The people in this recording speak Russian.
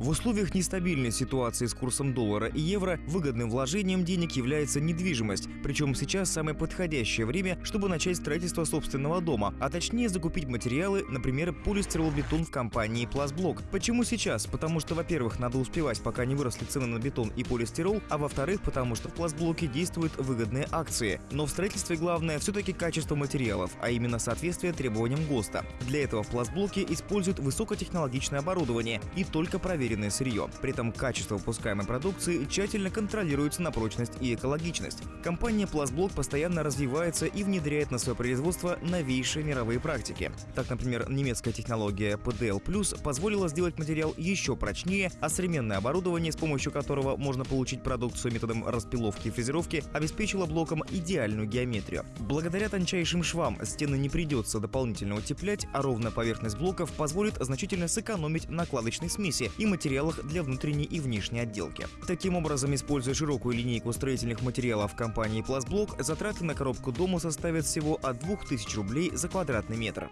В условиях нестабильной ситуации с курсом доллара и евро выгодным вложением денег является недвижимость. Причем сейчас самое подходящее время, чтобы начать строительство собственного дома, а точнее закупить материалы, например, полистиролбетон в компании Пластблок. Почему сейчас? Потому что, во-первых, надо успевать, пока не выросли цены на бетон и полистирол, а во-вторых, потому что в Пластблоке действуют выгодные акции. Но в строительстве главное все-таки качество материалов, а именно соответствие требованиям ГОСТа. Для этого в Пластблоке используют высокотехнологичное оборудование и только проверенное сырье. При этом качество выпускаемой продукции тщательно контролируется на прочность и экологичность. Компания Пластблок постоянно развивается и внедряет на свое производство новейшие мировые практики. Так, например, немецкая технология PDL+, позволила сделать материал еще прочнее, а современное оборудование, с помощью которого можно получить продукцию методом распиловки и фрезеровки, обеспечило блокам идеальную геометрию. Благодаря тончайшим швам стены не придется дополнительно утеплять, а ровная поверхность блоков позволит значительно сэкономить на кладочной смеси и материалах для внутренней и внешней отделки. Таким образом, используя широкую линейку строительных материалов компании Пластблок, затраты на коробку дома составят всего от 2000 рублей за квадратный метр.